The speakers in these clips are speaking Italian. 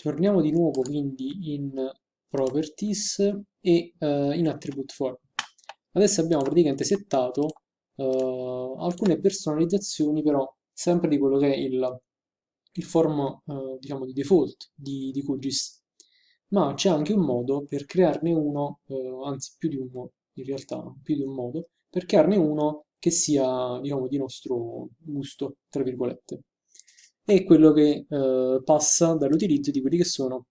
Torniamo di nuovo quindi in Properties e uh, in Attribute Form. Adesso abbiamo praticamente settato uh, alcune personalizzazioni però sempre di quello che è il, il form uh, diciamo di default di, di QGIS ma c'è anche un modo per crearne uno, anzi più di uno in realtà, più di un modo, per crearne uno che sia diciamo di nostro gusto, tra virgolette è quello che eh, passa dall'utilizzo di quelli che sono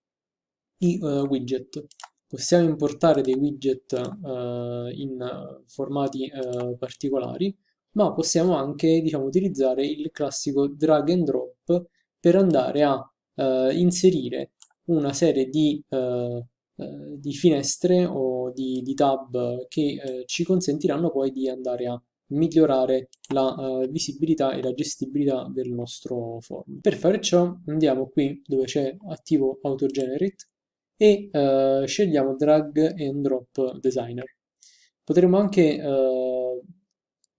i uh, widget. Possiamo importare dei widget uh, in formati uh, particolari, ma possiamo anche diciamo, utilizzare il classico drag and drop per andare a inserire una serie di, di finestre o di, di tab che ci consentiranno poi di andare a migliorare la uh, visibilità e la gestibilità del nostro form. Per fare ciò andiamo qui dove c'è attivo AutoGenerate e uh, scegliamo Drag and Drop Designer. Potremmo anche uh,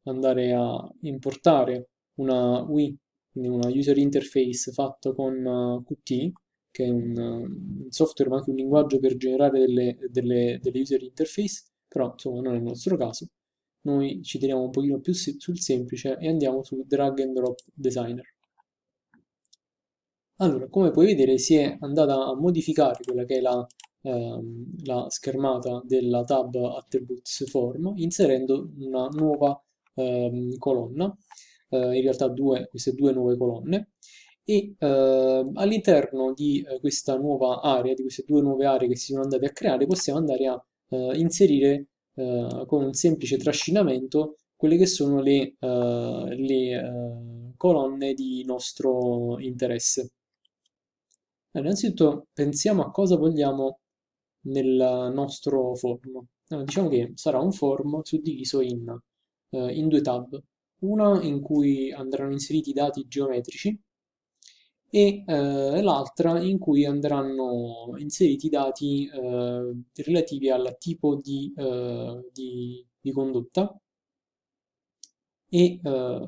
andare a importare una UI, quindi una user interface fatto con Qt, che è un, un, software ma anche un linguaggio per generare delle, delle, delle user interface, però insomma non è il nostro caso noi ci teniamo un pochino più sul semplice e andiamo su drag and drop designer. Allora, come puoi vedere si è andata a modificare quella che è la, ehm, la schermata della tab attributes form inserendo una nuova ehm, colonna, eh, in realtà due, queste due nuove colonne e eh, all'interno di eh, questa nuova area, di queste due nuove aree che si sono andate a creare, possiamo andare a eh, inserire eh, con un semplice trascinamento quelle che sono le, uh, le uh, colonne di nostro interesse. Allora, innanzitutto pensiamo a cosa vogliamo nel nostro form. Allora, diciamo che sarà un form suddiviso in, uh, in due tab, una in cui andranno inseriti i dati geometrici e eh, l'altra in cui andranno inseriti i dati eh, relativi al tipo di, eh, di, di condotta e eh,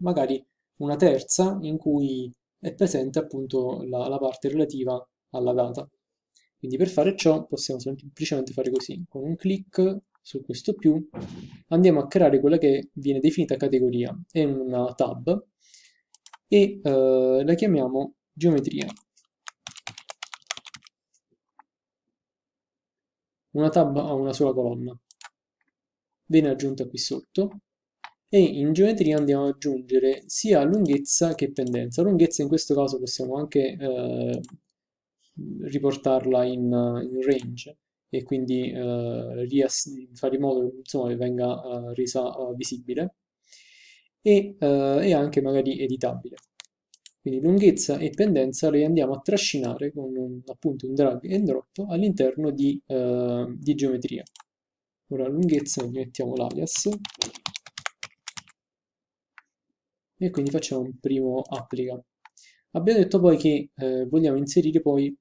magari una terza in cui è presente appunto la, la parte relativa alla data. Quindi per fare ciò possiamo semplicemente fare così, con un clic su questo più andiamo a creare quella che viene definita categoria, è una tab e eh, la chiamiamo geometria. Una tab ha una sola colonna, viene aggiunta qui sotto e in geometria andiamo ad aggiungere sia lunghezza che pendenza. Lunghezza in questo caso possiamo anche eh, riportarla in, in, range e quindi eh, fare in modo insomma, che venga eh, resa eh, visibile e, eh, e anche magari editabile. Quindi lunghezza e pendenza le andiamo a trascinare con un, appunto un drag and drop all'interno di, eh, di geometria. Ora lunghezza gli mettiamo l'alias e quindi facciamo un primo applica. Abbiamo detto poi che eh, vogliamo inserire poi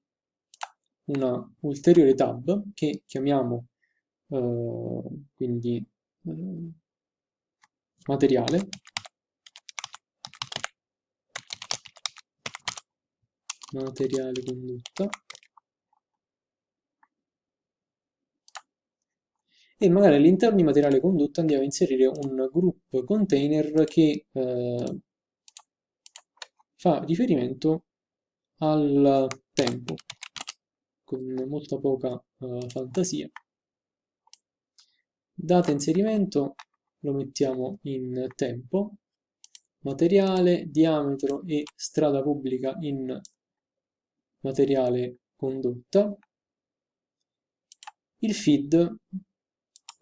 una ulteriore tab che chiamiamo eh, quindi eh, materiale materiale condotta. E magari all'interno di materiale condotta andiamo a inserire un group container che eh, fa riferimento al tempo con molta poca eh, fantasia. Data inserimento lo mettiamo in tempo. Materiale, diametro e strada pubblica in materiale condotta. Il feed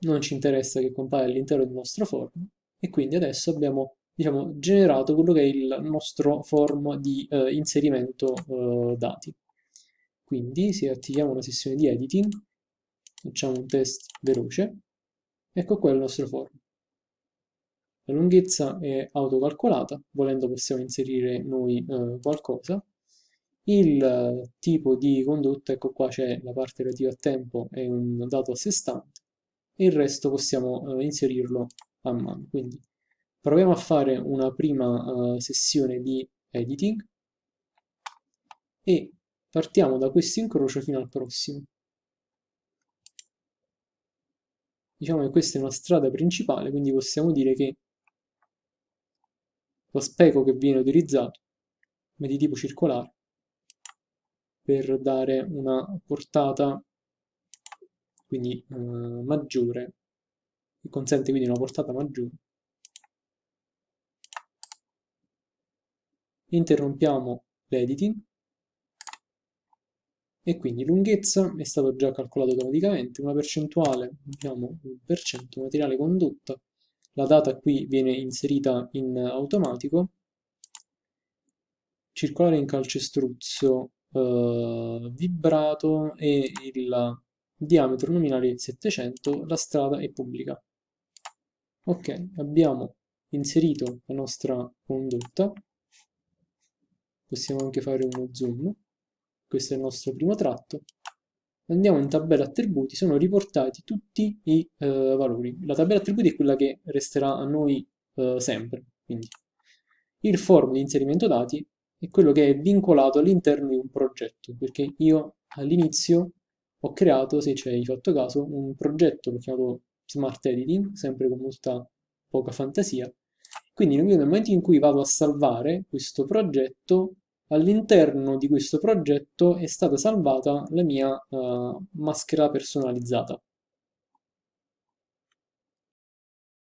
non ci interessa che compaia all'interno del nostro form e quindi adesso abbiamo diciamo, generato quello che è il nostro form di eh, inserimento eh, dati. Quindi se attiviamo una sessione di editing, facciamo un test veloce, ecco qua il nostro form. La lunghezza è autocalcolata, volendo possiamo inserire noi eh, qualcosa, il tipo di condotta, ecco qua c'è la parte relativa a tempo, è un dato a sé stante, e il resto possiamo eh, inserirlo a mano. Quindi proviamo a fare una prima eh, sessione di editing e partiamo da questo incrocio fino al prossimo. Diciamo che questa è una strada principale, quindi possiamo dire che lo speco che viene utilizzato è di tipo circolare per dare una portata quindi eh, maggiore, che consente quindi una portata maggiore. Interrompiamo l'editing. E quindi lunghezza è stato già calcolato automaticamente, una percentuale, abbiamo un per cento materiale condotto, la data qui viene inserita in automatico, circolare in calcestruzzo eh, vibrato e il diametro nominale 700, la strada è pubblica. Ok, abbiamo inserito la nostra condotta, possiamo anche fare uno zoom, questo è il nostro primo tratto, andiamo in tabella attributi, sono riportati tutti i eh, valori. La tabella attributi è quella che resterà a noi eh, sempre, quindi il form di inserimento dati è quello che è vincolato all'interno di un progetto, perché io all'inizio ho creato, se ci hai fatto caso, un progetto che ho chiamato Smart Editing, sempre con molta poca fantasia. Quindi nel momento in cui vado a salvare questo progetto, all'interno di questo progetto è stata salvata la mia uh, maschera personalizzata.